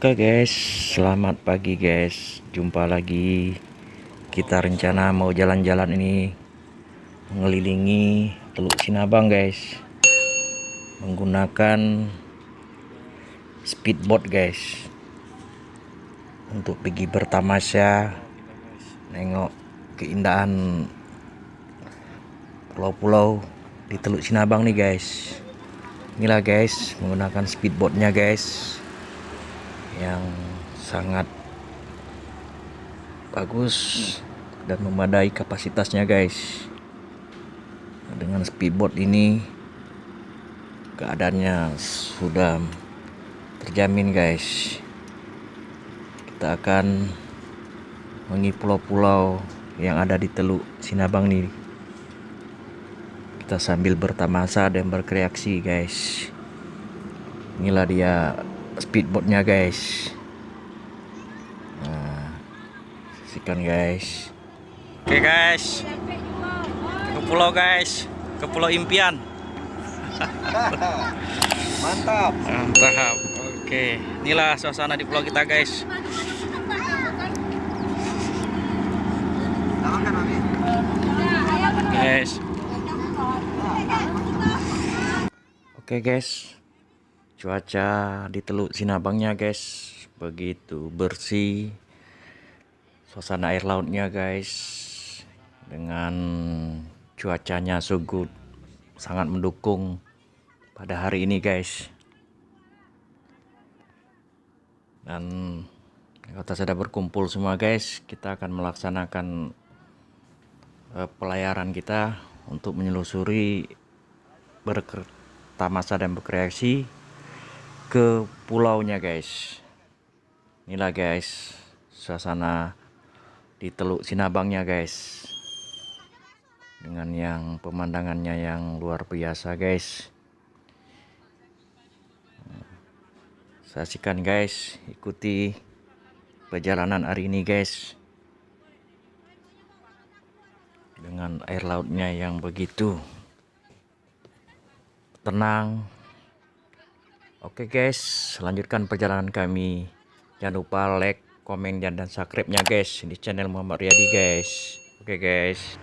Oke guys, selamat pagi guys. Jumpa lagi. Kita rencana mau jalan-jalan ini mengelilingi Teluk Sinabang guys. Menggunakan speedboat guys. Untuk pergi bertamasya nengok keindahan pulau-pulau di Teluk Sinabang nih guys. Inilah guys, menggunakan speedboatnya guys yang sangat bagus dan memadai kapasitasnya guys. Dengan speedboat ini keadaannya sudah terjamin guys. Kita akan mengi pulau-pulau yang ada di Teluk Sinabang nih kita sambil bertamasa dan berkreasi guys. Inilah dia speedboatnya guys. Nah, saksikan guys. Oke guys. Ke pulau guys. Ke pulau impian. Mantap. mantap. Oke. Inilah suasana di pulau kita guys. Guys. Oke guys cuaca di Teluk Sinabangnya guys. Begitu bersih. Suasana air lautnya guys dengan cuacanya so sangat mendukung pada hari ini guys. Dan kota sudah berkumpul semua guys. Kita akan melaksanakan uh, pelayaran kita untuk menyelusuri bertamasa dan berkreasi ke pulaunya guys. Inilah guys suasana di Teluk Sinabangnya guys. Dengan yang pemandangannya yang luar biasa guys. Saksikan guys. Ikuti perjalanan hari ini guys. Dengan air lautnya yang begitu tenang Oke guys, lanjutkan perjalanan kami. Jangan lupa like, komen, dan subscribe-nya guys di channel Muhammad Riyadi guys. Oke guys.